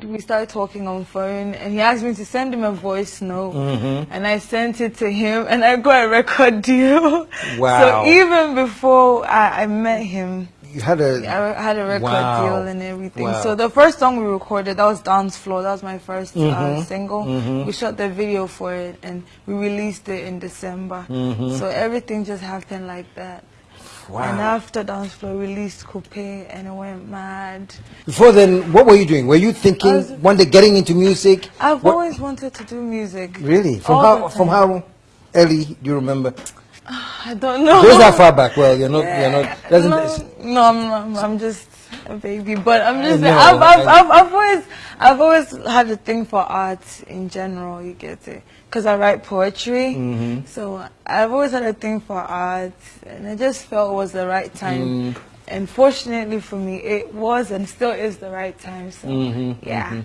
we started talking on phone and he asked me to send him a voice note Mm-hmm. and I sent it to him and I got a record deal. Wow. So even before I, I met him, You had a. I had a record Wow. deal and everything. Wow. So the first song we recorded, that was Dance Floor. That was my 1st Mm-hmm. uh, single. We shot the video for it and we released it in December. Mm-hmm. So everything just happened like that. And Wow. after Dance Floor, released Kupe and it went mad. Before then, what were you doing? Were you thinking was- one day getting into music? I've What- always wanted to do music. Really? From All how? From how early do you remember? I don't know. Goes that far back? Well, you're not. You're not. Doesn't. no, no, I'm not. I'm just a baby. But I'm just. No, I've, I've, I've, I've always, I've always had a thing for art in general. You get it? Because I write poetry. Mm-hmm. So I've always had a thing for art, and I just felt it was the right time. Mm. And fortunately for me, it was and still is the right time. So Mm-hmm, yeah.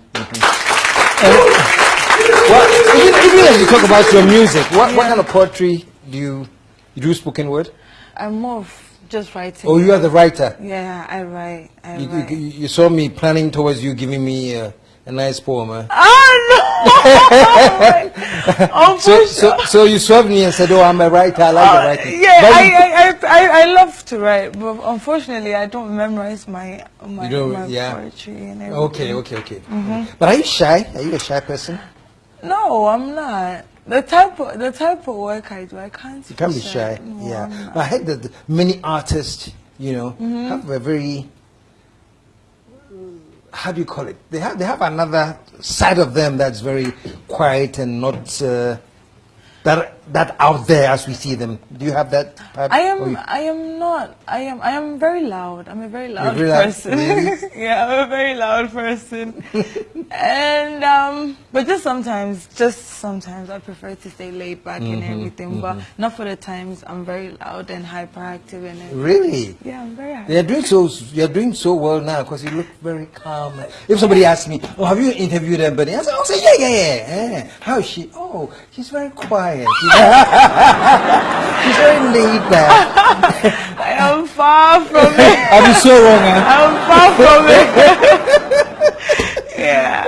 Well, even, even as you talk about your music, what, what kind of poetry do you, you do? Spoken word? I'm more of just writing. Oh, you are the writer. Yeah, I write. I You, write. you, you saw me planning towards you, giving me uh, a nice poem. Huh? Oh no! oh, So, so, so you swerved me and said, "Oh, I'm a writer. I like Uh, writing." yeah, I, I, I, I, love to write, but unfortunately, I don't memorize my my, my yeah. poetry and everything. Okay, okay, okay. Mm-hmm. But are you shy? Are you a shy person? No, I'm not. The type of the type of work I do, I can't. You can't be shy. No, yeah. not. I heard that many artists, you know, Mm-hmm. have a very how do you call it? They have they have another side of them that's very quiet and not uh, that that out there as we see them. Do you have that? type? I am. you- I am not. I am. I am very loud. I'm a very loud person. Really? yeah, I'm a very loud person. and um, but just sometimes, just sometimes, I prefer to stay laid back and Mm-hmm, everything. But not for the times I'm very loud and hyperactive and everything. Really? Yeah, I'm very hyper. You're doing so. You're doing so well now because you look very calm. If somebody asks me, "Oh, have you interviewed anybody?" I say, "Oh, say yeah, yeah, yeah." yeah. How is she? Oh, she's very quiet. she's very laid back. I am far from it. I'll be so wrong, huh? I'm far from it. yeah.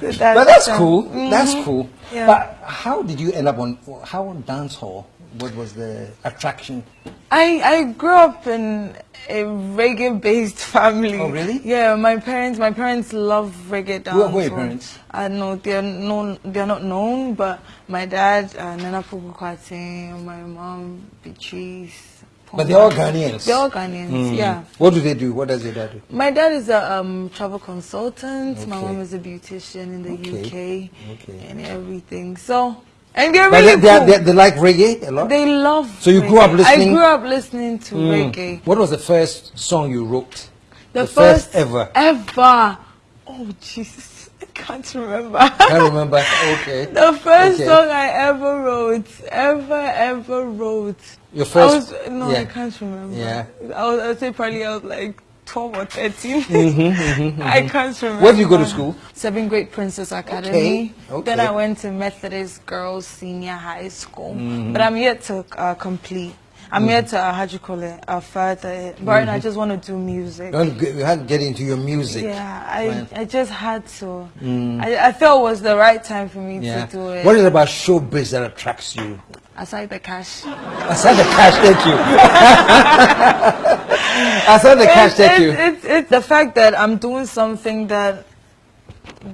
So that's, But that's um, cool. That's cool. Yeah. But how did you end up on how on dance hall? What was the attraction? I, I grew up in a reggae-based family. Oh, really? Yeah, my parents my parents love reggae dance. Who are- who are your parents? I know they're known they're not known, but my dad uh, Nana Opoku Kwarteng, my mom Beatrice. But they're all Ghanaians. They're all Ghanaians. Mm. Yeah. What do they do? What does your dad do? My dad is a um, travel consultant. My mom is a beautician in the Okay. UK Okay. and everything. So, and they're really they, cool. they, they like reggae a lot. They love. So you grew up listening- I grew up listening to Mm. reggae. What was the first song you wrote? The, The first first, ever. Ever. Oh Jesus, I can't remember. I remember. Okay. the first Okay. song I ever wrote, ever ever wrote. Your I first. was no, yeah. I can't remember. Yeah. I was. I'd say probably I was like. 12 or 13. Mm-hmm, I can't remember. Where did you go to school? Seven Great Princess Academy. Okay, Then. I went to Methodist Girls Senior High School. Mm-hmm. But I'm yet to uh, complete. I'm here to, uh, how do you call it, uh, further it. But right now I just want to do music. To get- you had to get into your music. Yeah, I, Right. I just had to. I, I felt it was the right time for me Mm. Yeah. to do it. What is it about showbiz that attracts you? Aside the cash. Aside the cash, thank you. Aside the cash, thank it's, you. It's, it's the fact that I'm doing something that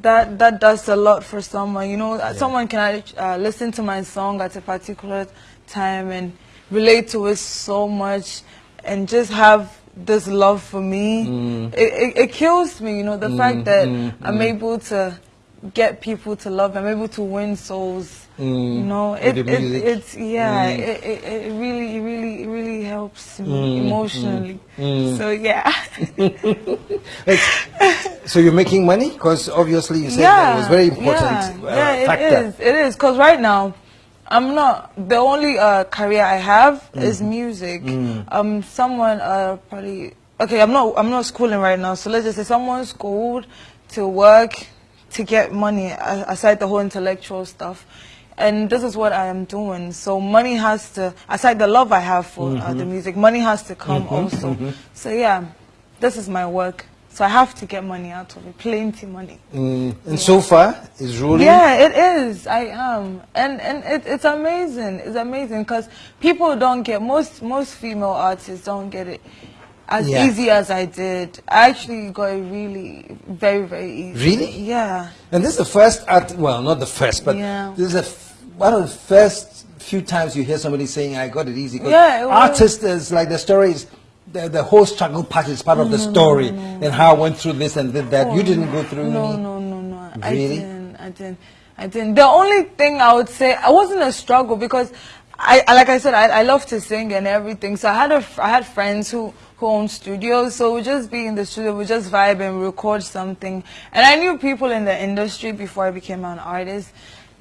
that that does a lot for someone. You know, someone can uh, listen to my song at a particular time and relate to it so much, and just have this love for me. Mm. It, it, it kills me. You know, the fact that I'm able to get people to love. I'm able to win souls. Mm. You know, With it, it, it's yeah. Mm. It, it, it really, it really, it really helps me Mm, emotionally. mm. So yeah. So you're making money? Because obviously you said that was very important Yeah, uh, yeah factor. it is. It is because right now, I'm not the only uh, career I have is music. Um, someone uh, probably okay. I'm not. I'm not schooling right now. So let's just say someone schooled to work to get money aside the whole intellectual stuff. And this is what I am doing. So money has to, aside the love I have for uh, the music, money has to come also. So yeah, this is my work. So I have to get money out of it, plenty money. Mm. And so far, it's rolling? Yeah, it is. I am, and and it, it's amazing. It's amazing because people don't get most most female artists don't get it as Yeah. easy as I did. I actually got it really very very easy. Really? Yeah. And this is the first art, well, not the first, but Yeah. this is a f- one of the first few times you hear somebody saying, I got it easy. Yeah, artists is like the story is, the, the whole struggle part is part of the mm-hmm. story and how I went through this and did that. you oh, didn't go through No, any- no, no, no. I Really? didn't. I didn't. I didn't. The only thing I would say, I wasn't a struggle because I, I- like I said, I, I love to sing and everything. So I had a, I had friends who, who own studios. So we'd just be in the studio, we'd just vibe and record something. And I knew people in the industry before I became an artist.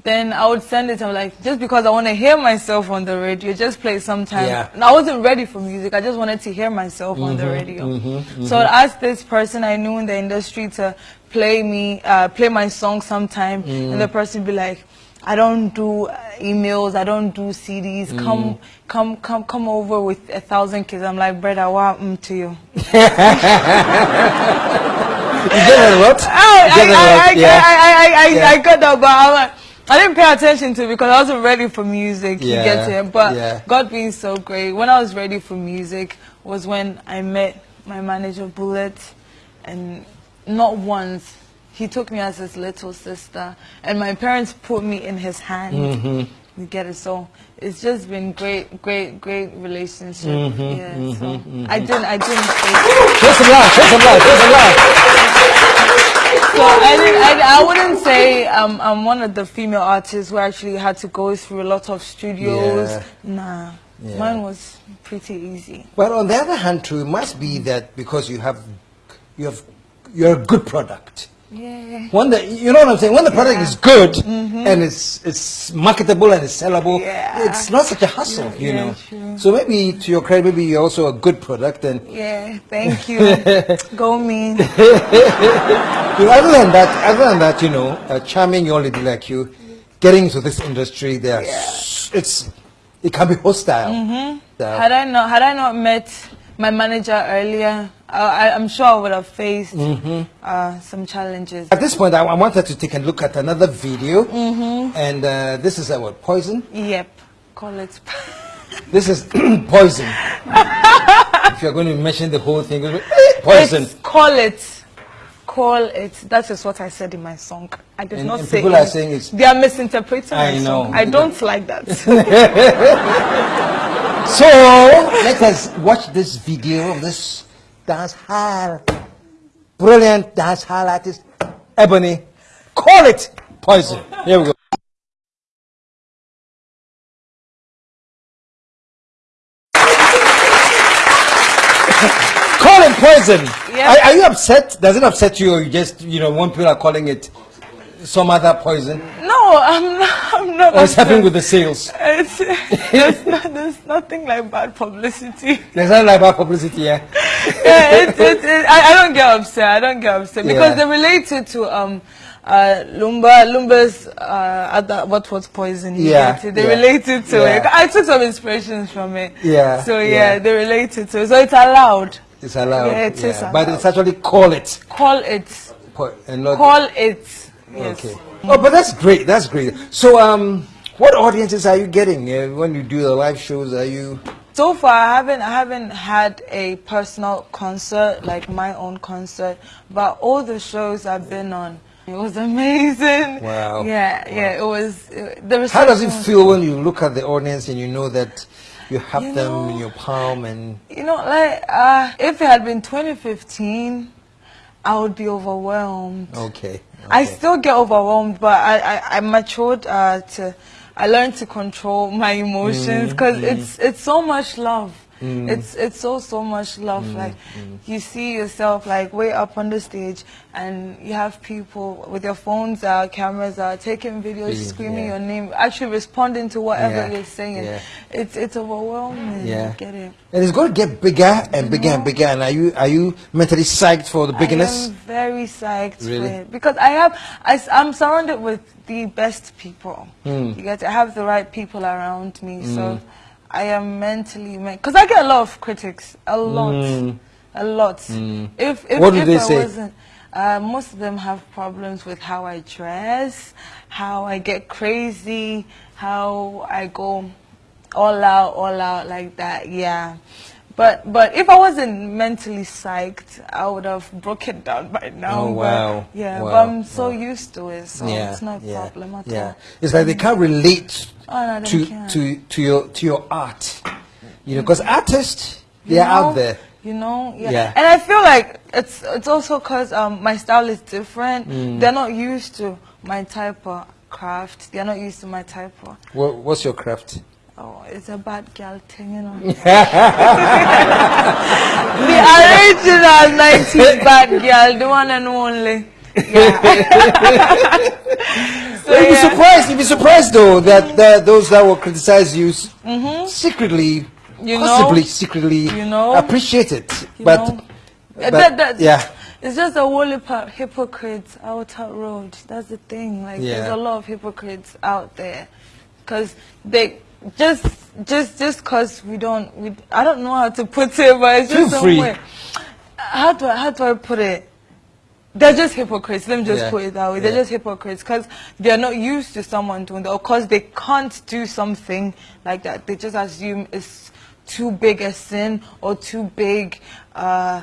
Then I would send it. I'm like, just because I want to hear myself on the radio, just play sometime. Yeah. And I wasn't ready for music. I just wanted to hear myself on the mm-hmm, radio. Mm-hmm, mm-hmm. So I asked this person I knew in the industry to play me, uh, play my song sometime, and the mm. person be like, "I don't do uh, emails. I don't do CDs. Come, mm. come, come, come over with a thousand kids." I'm like, "Brother, what happened to you?" You get a lot? I, You get a I, I, lot, I. I, I, I, Yeah. I got that, but I'm like, I didn't pay attention to it because I wasn't ready for music. You Yeah, get it? But yeah. God being so great, when I was ready for music was when I met my manager Bullet, and not once he took me as his little sister, and my parents put me in his hand. Mm-hmm. You get it? So it's just been great, great, great relationship. Mm-hmm, yeah. so I didn't, I didn't. Say, Show some love, show some love, show some love. So I, didn't, I, I wouldn't say um, I'm one of the female artists who actually had to go through a lot of studios. Yeah. Nah, Yeah. mine was pretty easy. But on the other hand, too, it must be that because you have, you have, you're a good product. Yeah. When the, you know what I'm saying? When the product is good and it's it's marketable and it's sellable. Yeah. it's not such a hassle, you Yeah, know. true. So maybe to your credit, maybe you're also a good product. And Yeah, thank you. go me. you know, other than that, other than that, you know, a charming young lady like you, getting into this industry, there, it's it can be hostile. Mm-hmm. So- Had I not had I not met my manager earlier, I, I, I'm sure I would have faced Mm-hmm. uh, some challenges. At this point, I, I wanted to take a look at another video, Mm-hmm. and uh, this is uh, what poison. Yep, call it. This is poison. if you're going to mention the whole thing, poison. It's call it. Call it. That is what I said in my song. I did And- not and say people it. are saying it's- They are misinterpreting I my know. song. I don't like that. So let us watch this video of this dance hall, brilliant dance hall artist, Ebony. Call it poison. Here we go. Yeah. Are, are you upset? Does it upset you, or you just you know when people are calling it some other poison? no, I'm not. I'm not. What's happening with the sales? It's, there's, not, there's nothing like bad publicity. There's nothing like bad publicity, yeah. yeah, it, it, it, I, I don't get upset. I don't get upset because Yeah. they related to um uh Lumba Lumba's uh other, what was poison. Yeah? They yeah, related to yeah. it. I took some inspirations from it. Yeah, So yeah, yeah. they related to it. So it's allowed. It's allowed. Yeah, it But allowed. it's actually call it. Call it. And not, Call it. Yes. Okay. Oh, but that's great. That's great. So, um, what audiences are you getting uh, when you do the live shows? Are you? So far, I haven't I haven't had a personal concert like my own concert, but all the shows I've been on, it was amazing. Wow. Yeah, yeah, it was. It, the How does it feel when you look at the audience and you know that you have You them know- in your palm and You know, like uh, if it had been 2015, I would be overwhelmed. okay. I still get overwhelmed, but I I, I matured uh, to. I learned to control my emotions because it's it's so much love. Mm. It's it's so so much love. Mm, like mm. you see yourself like way up on the stage, and you have people with their phones out, cameras out, taking videos, screaming yeah. your name, actually responding to whatever Yeah, you're saying. yeah. It's it's overwhelming. Yeah. Get it? And it's going to get bigger and bigger and bigger. And are you are you mentally psyched for the bigness? I am very psyched Really? for it because I have I, am surrounded with the best people. Hmm. You get to have the right people around me, so hmm. I am mentally because I get a lot of critics, a lot. Hmm. a lot. If if, What do if they I say? wasn't, uh, most of them have problems with how I dress, how I get crazy, how I go all out, all out like that. Yeah. But but if I wasn't mentally psyched, I would have broken down by now. Oh, but- wow. yeah, but I'm so wow. used to it, so yeah, it's not a yeah, problem at yeah. all. It's like they can't relate Oh, no, to can't. to to your to your art, you know, because artists they are know? out there. You know, yeah. Yeah. And I feel like it's it's also because um, my style is different. Mm. They're not used to my type of craft. They're not used to my type of. What, what's your craft? Oh, it's a bad girl thing, you know. the original 90s bad girl, the one and only. Yeah. so, You'd be yeah. surprised. You'd be surprised though that those that will criticize you secretly, Mm-hmm. You know? possibly secretly, You know? appreciate it. You but, know? But that, that, yeah, It's just a whole heap of hypocrites out that road. That's the thing. Like, there's a lot of hypocrites out there. Because they, just, just, just because we don't, we, I don't know how to put it, but it's just free. way. How do I, how do I put it? They're just hypocrites. Let me just Yeah. put it that way. They're Yeah. just hypocrites because they're not used to someone doing that. Of course, they can't do something like that. They just assume it's too big a sin or too big, uh,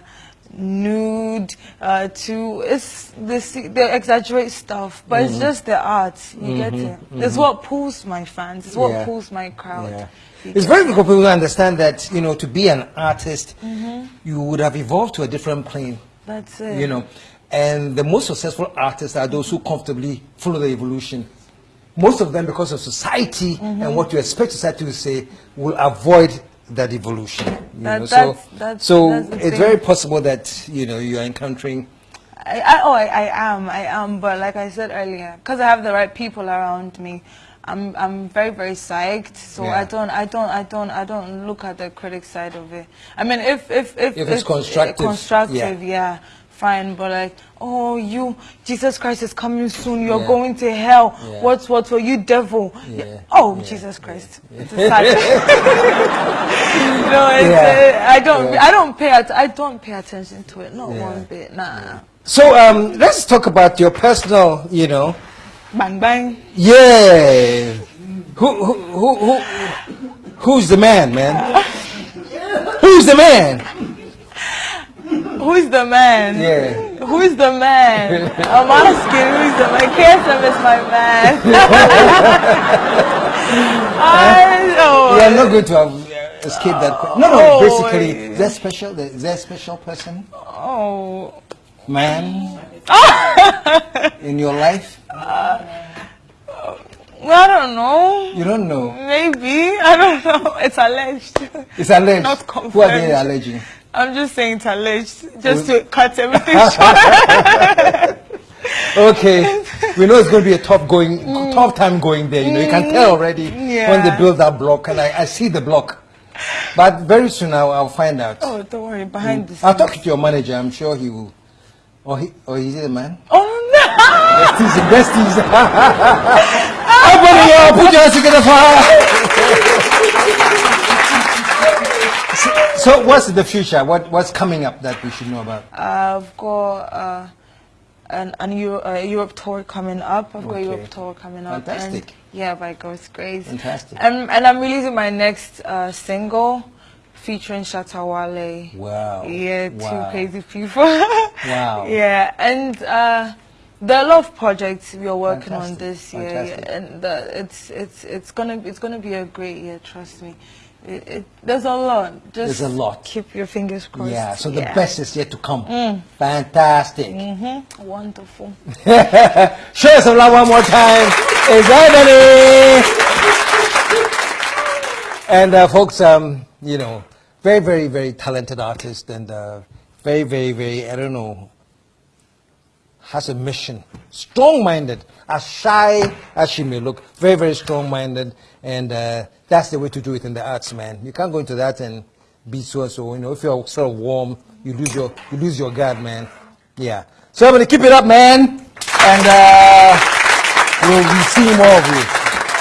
nude, uh, too. It's this. They exaggerate stuff, but Mm-hmm. it's just the art. You get it. It's what pulls my fans. It's what Yeah. pulls my crowd. Yeah. It's very difficult for people to understand that, you know, to be an artist, Mm-hmm. you would have evolved to a different plane, That's it. you know. And the most successful artists are those who comfortably follow the evolution. Most of them, because of society Mm-hmm. and what you expect society to say, will avoid that evolution. That- know? so that's- so that's it's very possible that, you know, you are encountering. I, I, oh, I, I am, I am, but like I said earlier, because I have the right people around me, I'm, I'm very, very psyched. So Yeah. I don't, I don't, I don't, I don't look at the critic side of it. I mean, if, if, if, If it's constructive, constructive, yeah. yeah. Fine. But like, oh, you, Jesus Christ is coming soon. You're Yeah. going to hell. Yeah. What, what, what? You devil. Yeah. Oh. Jesus Christ. It's a sad. no, it's, uh, I don't. I don't pay, at, I don't pay attention to it. Not one bit. Nah. So um, let's talk about your personal, you know, Bang bang. Yeah. Who, who, who, who, who's the man, man? Who's the man? Who's the man? Yeah. Who's the man? I'm asking who's the man. KSM is my man. I know. You are not going to have uh, escaped that. que- No, no. Oh, basically, yeah. is there special? Is there a special person, Oh. man, in your life? Well, I don't know. You don't know. Maybe. I don't know. It's alleged. It's alleged. Not confirmed. Who are they alleging? I'm just saying it's alleged. Just to cut everything short. Okay, we know it's going to be a tough going, tough time going there. You know, you can tell already when they Mm. Yeah. build that block, and I, I see the block. But very soon I'll, I'll find out. Oh, don't worry. Behind the scenes. I'll talk to your manager. I'm sure he will. Or he, or is he the man? Oh, no. Besties, besties. Everybody, put your hands together for her. So, what's the future? What, what's coming up that we should know about? I've got uh, an, an Euro, uh, Europe tour coming up. I've got a Europe tour coming up. Fantastic. And, yeah, by God's grace. Fantastic. And, and I'm releasing my next uh, single featuring Shatta Wale. Wow. Yeah, two Wow. crazy people. Wow. Yeah, and uh, there are a lot of projects we are working on this year, Fantastic. yeah, and uh, it's it's it's gonna it's gonna be a great year. Trust me. It, it, there's a lot. Just There's a lot. Keep your fingers crossed. Yeah, so the Yeah. best is yet to come. Fantastic. Mhm. Wonderful. Show us some love one more time. Is Ebony. And uh, folks, um, you know, very, very, very talented artist and uh, very, very, very, I don't know, has a mission. Strong-minded, as shy as she may look, very, very strong-minded, and uh, that's the way to do it in the arts, man. You can't go into that and be so and so. You know, if you're sort of warm, you lose your you lose your guard, man. Yeah. So everybody, keep it up, man, and uh, we'll be seeing more of you.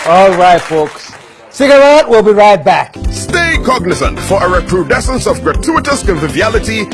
All right, folks. Cigarette. We'll be right back. Stay cognizant for a recrudescence of gratuitous conviviality